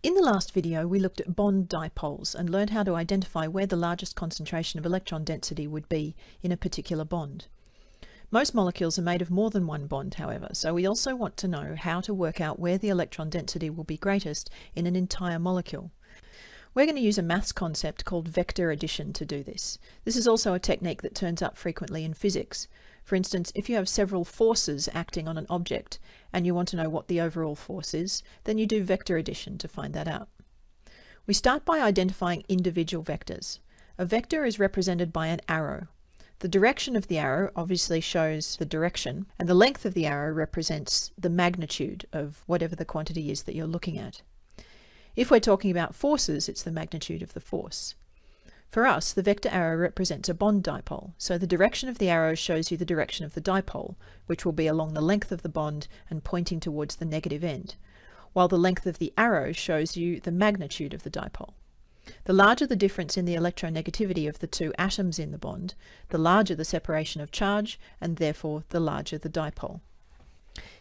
In the last video, we looked at bond dipoles and learned how to identify where the largest concentration of electron density would be in a particular bond. Most molecules are made of more than one bond, however, so we also want to know how to work out where the electron density will be greatest in an entire molecule. We're going to use a maths concept called vector addition to do this. This is also a technique that turns up frequently in physics. For instance, if you have several forces acting on an object and you want to know what the overall force is, then you do vector addition to find that out. We start by identifying individual vectors. A vector is represented by an arrow. The direction of the arrow obviously shows the direction, and the length of the arrow represents the magnitude of whatever the quantity is that you're looking at. If we're talking about forces, it's the magnitude of the force. For us, the vector arrow represents a bond dipole, so the direction of the arrow shows you the direction of the dipole, which will be along the length of the bond and pointing towards the negative end, while the length of the arrow shows you the magnitude of the dipole. The larger the difference in the electronegativity of the two atoms in the bond, the larger the separation of charge, and therefore the larger the dipole.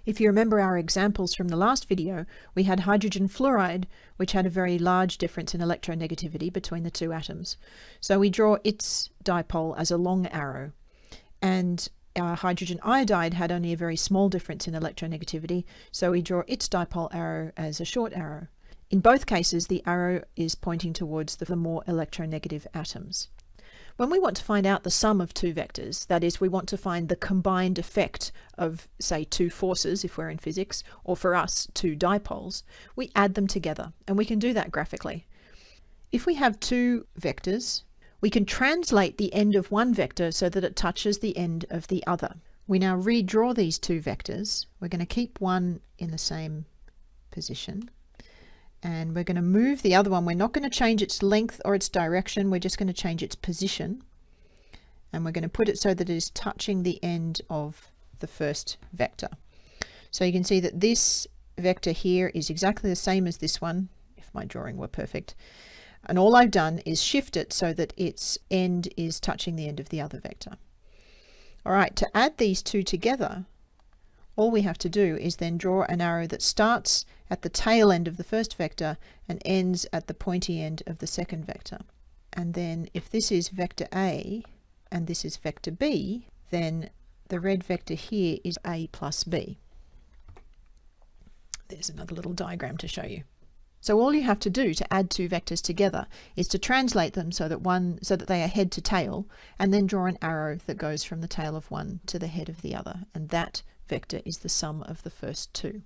If you remember our examples from the last video, we had hydrogen fluoride, which had a very large difference in electronegativity between the two atoms. So we draw its dipole as a long arrow. And our hydrogen iodide had only a very small difference in electronegativity, so we draw its dipole arrow as a short arrow. In both cases, the arrow is pointing towards the more electronegative atoms. When we want to find out the sum of two vectors, that is, we want to find the combined effect of, say, two forces, if we're in physics, or for us, two dipoles, we add them together, and we can do that graphically. If we have two vectors, we can translate the end of one vector so that it touches the end of the other. We now redraw these two vectors. We're going to keep one in the same position and we're going to move the other one. We're not going to change its length or its direction. We're just going to change its position. And we're going to put it so that it is touching the end of the first vector. So you can see that this vector here is exactly the same as this one, if my drawing were perfect. And all I've done is shift it so that its end is touching the end of the other vector. All right, to add these two together, all we have to do is then draw an arrow that starts at the tail end of the first vector and ends at the pointy end of the second vector. And then if this is vector A and this is vector B, then the red vector here is A plus B. There's another little diagram to show you. So all you have to do to add two vectors together is to translate them so that one so that they are head to tail and then draw an arrow that goes from the tail of one to the head of the other and that vector is the sum of the first two.